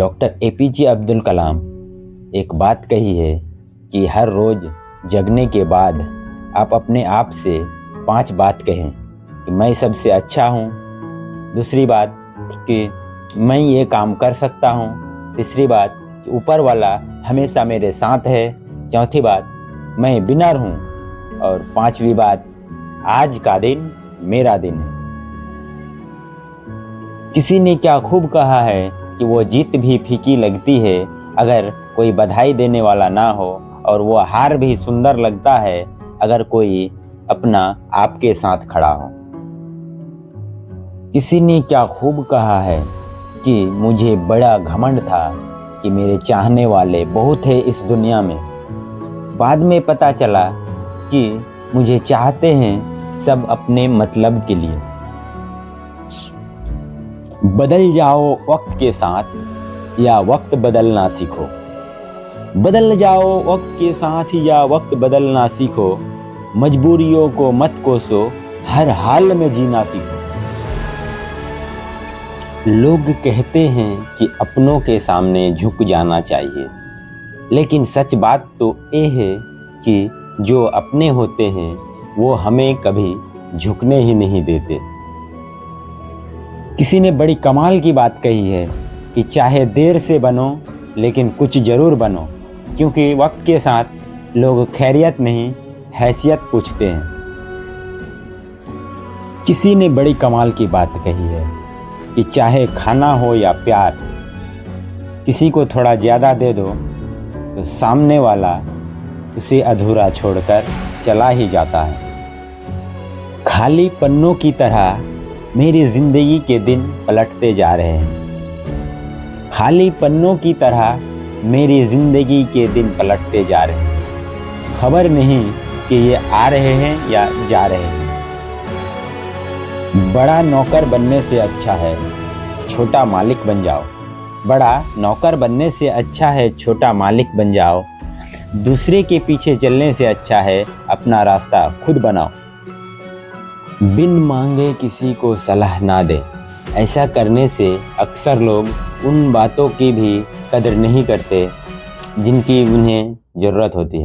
Doctor A P J Abdul Kalam एक बात कही है कि हर रोज़ जगने के बाद आप अपने आप से पाँच बात कहें कि मैं सबसे अच्छा हूँ। दूसरी बात कि मैं ये काम कर सकता हूँ। तीसरी बात कि ऊपर वाला हमेशा मेरे साथ है। चौथी बात, मैं बिनर हूँ। और पांचवी बात, आज का दिन मेरा दिन है। किसी ने क्या खूब कहा है कि वो जीत भी फीकी लगती है, अगर कोई बधाई देने वाला ना हो, और वो हार भी सुंदर लगता है, अगर कोई अपना आपके साथ खड़ा हो। किसी ने क्या खूब कहा है कि मुझे बड़ा घमंड था कि मेरे चाहने वाले बहुत है इस दुनिया में। बाद में पता चला कि मुझे चाहते हैं सब अपने मतलब के लिए। बदल जाओ वक्त के साथ या वक्त बदलना सीखो। बदल जाओ वक्त के साथ या वक्त बदलना सीखो। मजबूरियों को मत कोसो, हर हाल में जीना सीखो। लोग कहते हैं कि अपनों के सामने झुक जाना चाहिए, लेकिन सच बात तो ये है कि जो अपने होते हैं, वो हमें कभी झुकने ही नहीं देते। किसी ने बड़ी कमाल की बात कही है कि चाहे देर से बनो, लेकिन कुछ ज़रूर बनो, क्योंकि वक्त के साथ लोग खैरियत नहीं, हैसियत पूछते हैं। किसी ने बड़ी कमाल की बात कही है कि चाहे खाना हो या प्यार, किसी को थोड़ा ज़्यादा दे दो तो सामने वाला उसे अधूरा छोड़कर चला ही जाता है। खाली पन्नों की तरह मेरी ज़िंदगी के दिन पलटते जा रहे हैं। खाली पन्नों की तरह मेरी ज़िंदगी के दिन पलटते जा रहे हैं। खबर नहीं कि ये आ रहे हैं या जा रहे हैं। बड़ा नौकर बनने से अच्छा है, छोटा मालिक बन जाओ। बड़ा नौकर बनने से अच्छा है, छोटा मालिक बन जाओ। दूसरे के पीछे चलने से अच्छा है, अपना रास्ता खुद बनाओ। बिन मांगे किसी को सलाह ना दें। ऐसा करने से अक्सर लोग उन बातों की भी कदर नहीं करते, जिनकी उन्हें ज़रूरत होती है।